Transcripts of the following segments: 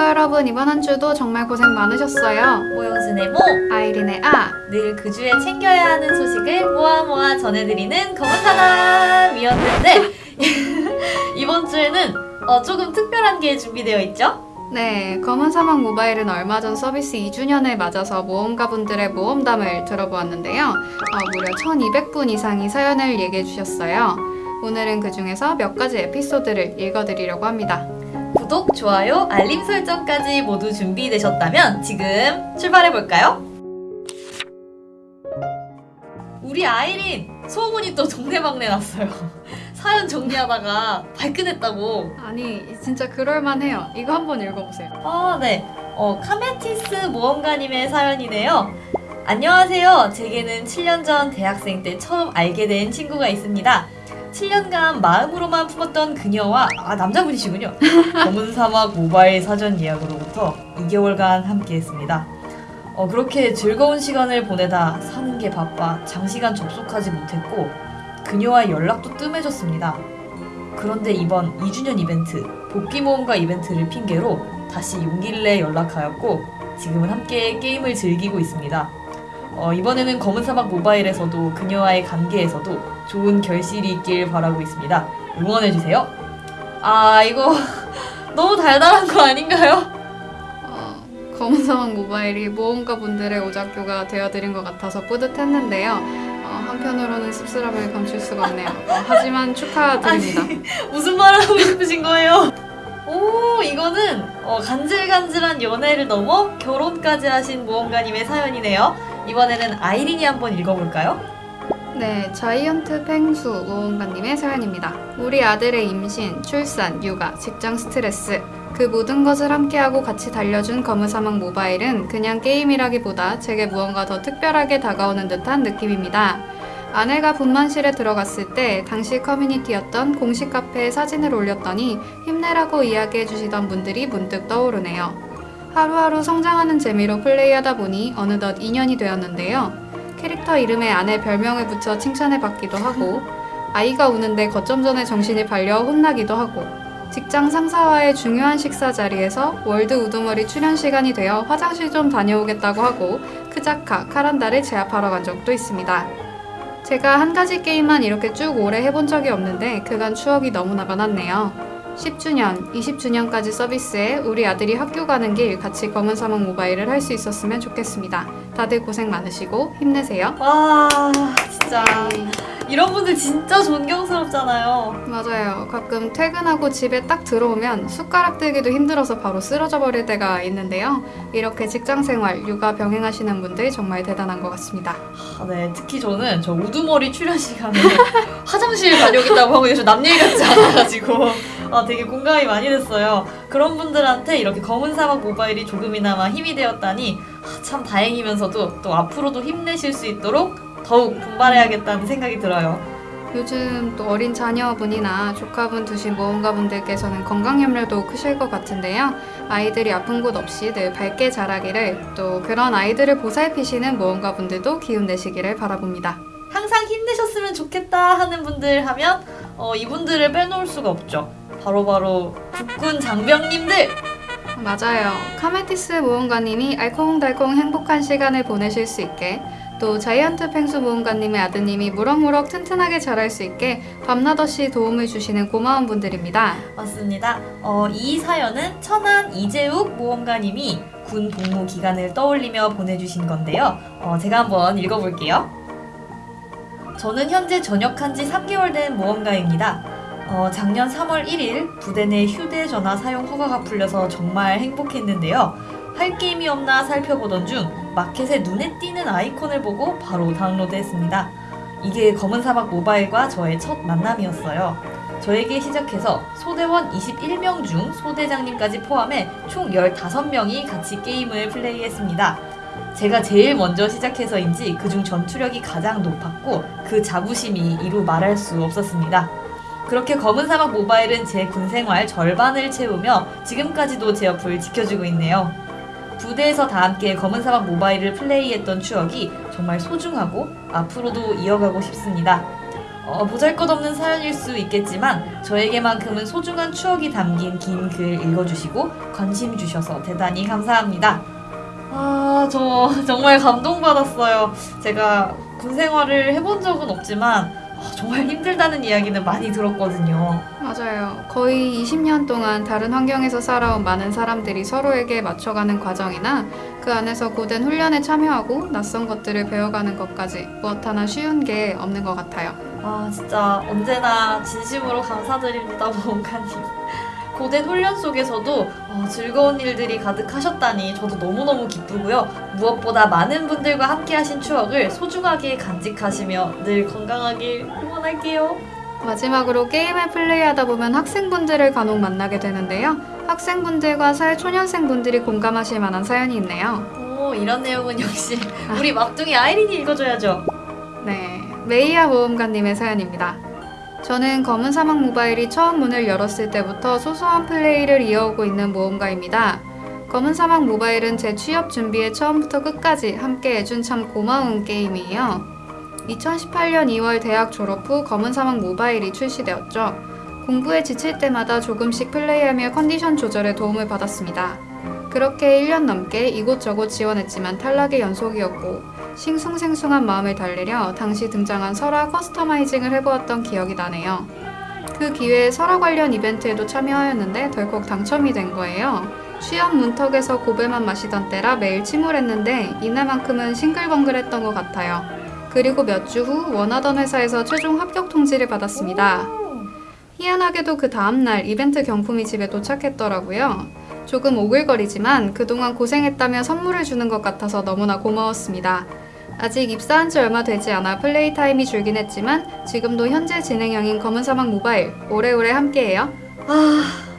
친구 여러분 이번 한 주도 정말 고생 많으셨어요. 모용순의 모! 아이린의 아 늘 그 주에 챙겨야 하는 소식을 모아 모아 전해드리는 검은 사람이었는데 이번 주에는 어, 조금 특별한 게 준비되어 있죠? 네, 검은 사막 모바일은 얼마 전 서비스 2주년을 맞아서 모험가분들의 모험담을 들어보았는데요. 어, 무려 1200분 이상이 사연을 얘기해 주셨어요. 오늘은 그 중에서 몇 가지 에피소드를 읽어드리려고 합니다. 구독, 좋아요, 알림 설정까지 모두 준비되셨다면 지금 출발해볼까요? 우리 아이린 소문이 또 동네방네 났어요. 사연 정리하다가 발끈했다고 아니, 진짜 그럴만해요. 이거 한번 읽어보세요. 아, 네. 어, 카메티스 모험가님의 사연이네요. 안녕하세요. 제게는 7년 전 대학생 때 처음 알게 된 친구가 있습니다. 7년간 마음으로만 품었던 그녀와 아 남자분이시군요. 검은 사막 모바일 사전 예약으로부터 2개월간 함께했습니다. 어, 그렇게 즐거운 시간을 보내다 사는 게 바빠 장시간 접속하지 못했고 그녀와 연락도 뜸해졌습니다. 그런데 이번 2주년 이벤트 복귀 모험가 이벤트를 핑계로 다시 용기를 내 연락하였고 지금은 함께 게임을 즐기고 있습니다. 어, 이번에는 검은 사막 모바일에서도 그녀와의 관계에서도 좋은 결실이 있길 바라고 있습니다. 응원해주세요. 아 이거 너무 달달한 거 아닌가요? 어, 검은 사막 모바일이 모험가 분들의 오작교가 되어드린 것 같아서 뿌듯했는데요. 어, 한편으로는 씁쓸함을 감출 수가 없네요. 어, 하지만 축하드립니다. 아니, 무슨 말을 하고 싶으신 거예요? 오 이거는 어, 간질간질한 연애를 넘어 결혼까지 하신 모험가님의 사연이네요. 이번에는 아이린이 한번 읽어볼까요? 네, 자이언트 펭수 모험가님의 사연입니다. 우리 아들의 임신, 출산, 육아, 직장 스트레스 그 모든 것을 함께하고 같이 달려준 검은 사막 모바일은 그냥 게임이라기보다 제게 무언가 더 특별하게 다가오는 듯한 느낌입니다. 아내가 분만실에 들어갔을 때 당시 커뮤니티였던 공식 카페에 사진을 올렸더니 힘내라고 이야기해 주시던 분들이 문득 떠오르네요. 하루하루 성장하는 재미로 플레이하다 보니 어느덧 2년이 되었는데요. 캐릭터 이름에 아내 별명을 붙여 칭찬을 받기도 하고 아이가 우는데 거점전에 정신이 팔려 혼나기도 하고 직장 상사와의 중요한 식사 자리에서 world 우두머리 출연 시간이 되어 화장실 좀 다녀오겠다고 하고 크자카, 카란다를 제압하러 간 적도 있습니다. 제가 한 가지 게임만 이렇게 쭉 오래 해본 적이 없는데 그간 추억이 너무나 많았네요. 10주년, 20주년까지 서비스에 우리 아들이 학교 가는 길 같이 검은 사막 모바일을 할 수 있었으면 좋겠습니다. 다들 고생 많으시고 힘내세요. 와 진짜 이런 분들 진짜 존경스럽잖아요. 맞아요. 가끔 퇴근하고 집에 딱 들어오면 숟가락 들기도 힘들어서 바로 쓰러져 버릴 때가 있는데요. 이렇게 직장 생활, 육아 병행하시는 분들 정말 대단한 것 같습니다. 아, 네 특히 저는 저 우두머리 출연 시간에 화장실 다녀오겠다고 하고 저 남 얘기 같지 않아가지고 아, 되게 공감이 많이 됐어요. 그런 분들한테 이렇게 검은 사막 모바일이 조금이나마 힘이 되었다니 아, 참 다행이면서도 또 앞으로도 힘내실 수 있도록 더욱 분발해야겠다는 생각이 들어요. 요즘 또 어린 자녀분이나 조카분 두신 모험가분들께서는 건강 염려도 크실 것 같은데요. 아이들이 아픈 곳 없이 늘 밝게 자라기를 또 그런 아이들을 보살피시는 모험가분들도 기운 내시기를 바라봅니다. 항상 힘내셨으면 좋겠다 하는 분들 하면 어, 이분들을 빼놓을 수가 없죠. 바로바로 국군 장병님들! 맞아요. 카메티스 모험가님이 알콩달콩 행복한 시간을 보내실 수 있게 또 자이언트 펭수 모험가님의 아드님이 무럭무럭 튼튼하게 자랄 수 있게 밤낮없이 도움을 주시는 고마운 분들입니다. 맞습니다. 어, 이 사연은 천안 이재욱 모험가님이 군 복무 기간을 떠올리며 보내주신 건데요. 어, 제가 한번 읽어볼게요. 저는 현재 전역한 지 3개월 된 모험가입니다. 어, 작년 3월 1일 부대 내 휴대전화 사용 허가가 풀려서 정말 행복했는데요. 할 게임이 없나 살펴보던 중 마켓에 눈에 띄는 아이콘을 보고 바로 다운로드했습니다. 이게 검은 사막 모바일과 저의 첫 만남이었어요. 저에게 시작해서 소대원 21명 중 소대장님까지 포함해 총 15명이 같이 게임을 플레이했습니다. 제가 제일 먼저 시작해서인지 그중 전투력이 가장 높았고 그 자부심이 이루 말할 수 없었습니다. 그렇게 검은 사막 모바일은 제 군 생활 절반을 채우며 지금까지도 제 옆을 지켜주고 있네요. 부대에서 다 함께 검은 사막 모바일을 플레이했던 추억이 정말 소중하고 앞으로도 이어가고 싶습니다. 어, 보잘것없는 사연일 수 있겠지만 저에게만큼은 소중한 추억이 담긴 긴 글 읽어주시고 관심 주셔서 대단히 감사합니다. 아, 저 정말 감동받았어요. 제가 군 생활을 해본 적은 없지만 아, 정말 힘들다는 이야기는 많이 들었거든요. 맞아요. 거의 20년 동안 다른 환경에서 살아온 많은 사람들이 서로에게 맞춰가는 과정이나 그 안에서 고된 훈련에 참여하고 낯선 것들을 배워가는 것까지 무엇 하나 쉬운 게 없는 것 같아요. 아 진짜 언제나 진심으로 감사드립니다 모험가님 고된 훈련 속에서도 어, 즐거운 일들이 가득하셨다니 저도 너무너무 기쁘고요 무엇보다 많은 분들과 함께 하신 추억을 소중하게 간직하시며 늘 건강하길 응원할게요 마지막으로 게임을 플레이하다 보면 학생분들을 간혹 만나게 되는데요. 학생분들과 사회초년생분들이 공감하실 만한 사연이 있네요. 오 이런 내용은 역시 우리 막둥이 아이린이 읽어줘야죠 네, 메이아 모험가님의 사연입니다. 저는 검은 사막 모바일이 처음 문을 열었을 때부터 소소한 플레이를 이어오고 있는 모험가입니다. 검은 사막 모바일은 제 취업 준비에 처음부터 끝까지 함께 해준 참 고마운 게임이에요. 2018년 2월 대학 졸업 후 검은 사막 모바일이 출시되었죠. 공부에 지칠 때마다 조금씩 플레이하며 컨디션 조절에 도움을 받았습니다. 그렇게 1년 넘게 이곳저곳 지원했지만 탈락의 연속이었고 싱숭생숭한 마음을 달래려 당시 등장한 설화 커스터마이징을 해보았던 기억이 나네요. 그 기회에 설화 관련 이벤트에도 참여하였는데 덜컥 당첨이 된 거예요. 취업 문턱에서 고배만 마시던 때라 매일 침울했는데 이날만큼은 싱글벙글했던 것 같아요. 그리고 몇 주 후 원하던 회사에서 최종 합격 통지를 받았습니다. 희한하게도 그 다음날 이벤트 경품이 집에 도착했더라고요. 조금 오글거리지만 그동안 고생했다며 선물을 주는 것 같아서 너무나 고마웠습니다. 아직 입사한 지 얼마 되지 않아 플레이 타임이 줄긴 했지만 지금도 현재 진행형인 검은 사막 모바일 오래오래 함께해요. 아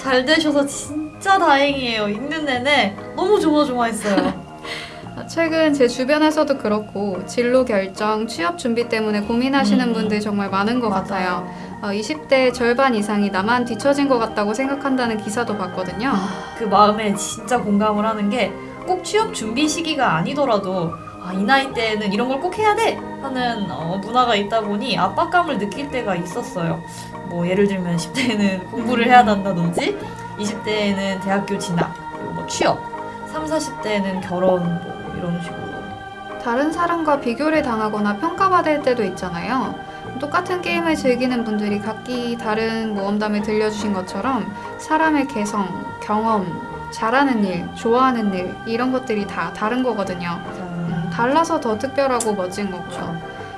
잘 되셔서 진짜 다행이에요 읽는 내내 너무 조마조마했어요 최근 제 주변에서도 그렇고 진로 결정, 취업 준비 때문에 고민하시는 음. 분들 정말 많은 것 같아요. 어, 20대 절반 이상이 나만 뒤처진 것 같다고 생각한다는 기사도 봤거든요. 그 마음에 진짜 공감을 하는 게 꼭 취업 준비 시기가 아니더라도 아, 이 나이 때는 이런 걸 꼭 해야 돼 하는 어, 문화가 있다 보니 압박감을 느낄 때가 있었어요. 뭐 예를 들면 10대에는 공부를 해야 한다든지 20대에는 대학교 진학 그리고 뭐 취업 3, 40대에는 결혼 뭐 이런 식으로 다른 사람과 비교를 당하거나 평가받을 때도 있잖아요. 똑같은 게임을 즐기는 분들이 각기 다른 모험담을 들려주신 것처럼 사람의 개성, 경험, 잘하는 일, 좋아하는 일 이런 것들이 다 다른 거거든요. 음, 달라서 더 특별하고 멋진 거고요.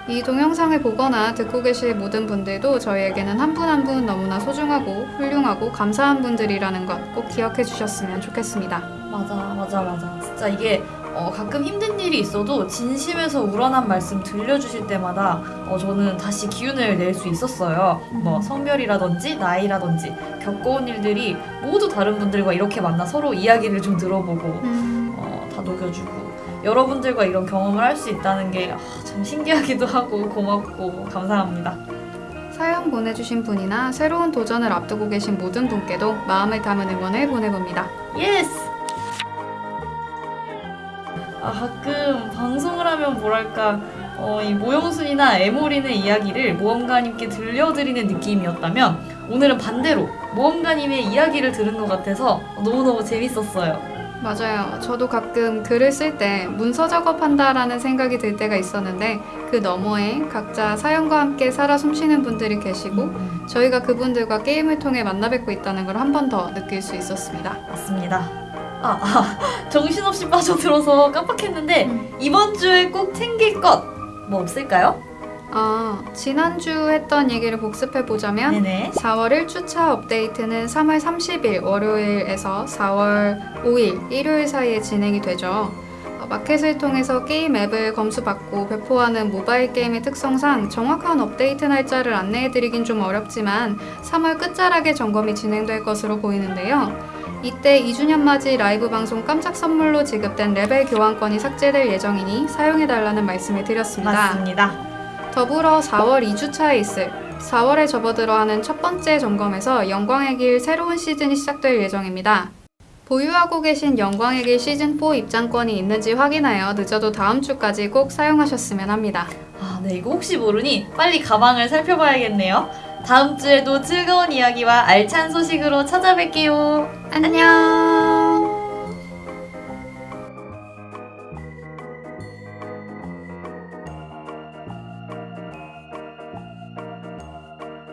이 동영상을 보거나 듣고 계실 모든 분들도 저희에게는 한 분 한분 너무나 소중하고 훌륭하고 감사한 분들이라는 것 꼭 기억해 주셨으면 좋겠습니다. 맞아 맞아 맞아 진짜 이게 어, 가끔 힘든 일이 있어도 진심에서 우러난 말씀 들려주실 때마다 어, 저는 다시 기운을 낼 수 있었어요 뭐 성별이라든지 나이라든지 겪어온 일들이 모두 다른 분들과 이렇게 만나 서로 이야기를 좀 들어보고 음, 어, 다 녹여주고 여러분들과 이런 경험을 할 수 있다는 게 참 신기하기도 하고 고맙고 감사합니다 사연 보내주신 분이나 새로운 도전을 앞두고 계신 모든 분께도 마음을 담은 응원을 보내봅니다. Yes! 아, 가끔 방송을 하면 뭐랄까, 어, 이 모형순이나 에모린의 이야기를 모험가님께 들려드리는 느낌이었다면, 오늘은 반대로 모험가님의 이야기를 들은 것 같아서 너무너무 재밌었어요. 맞아요. 저도 가끔 글을 쓸 때 문서 작업한다라는 생각이 들 때가 있었는데 그 너머에 각자 사연과 함께 살아 숨쉬는 분들이 계시고 저희가 그분들과 게임을 통해 만나 뵙고 있다는 걸 한 번 더 느낄 수 있었습니다. 맞습니다. 아, 아, 정신없이 빠져들어서 깜빡했는데, 이번 주에 꼭 챙길 것, 뭐 없을까요? 아, 지난주 했던 얘기를 복습해 보자면 네네. 4월 1주차 업데이트는 3월 30일 월요일에서 4월 5일 일요일 사이에 진행이 되죠. 어, 마켓을 통해서 게임 앱을 검수받고 배포하는 모바일 게임의 특성상 정확한 업데이트 날짜를 안내해드리긴 좀 어렵지만 3월 끝자락에 점검이 진행될 것으로 보이는데요. 이때 2주년 맞이 라이브 방송 깜짝 선물로 지급된 레벨 교환권이 삭제될 예정이니 사용해달라는 말씀을 드렸습니다. 맞습니다. 더불어 4월 2주차에 있을 4월에 접어들어 하는 첫 번째 점검에서 영광의 길 새로운 시즌이 시작될 예정입니다. 보유하고 계신 영광의 길 시즌4 입장권이 있는지 확인하여 늦어도 다음 주까지 꼭 사용하셨으면 합니다. 아, 네, 이거 혹시 모르니 빨리 가방을 살펴봐야겠네요. 다음 주에도 즐거운 이야기와 알찬 소식으로 찾아뵐게요. 안녕.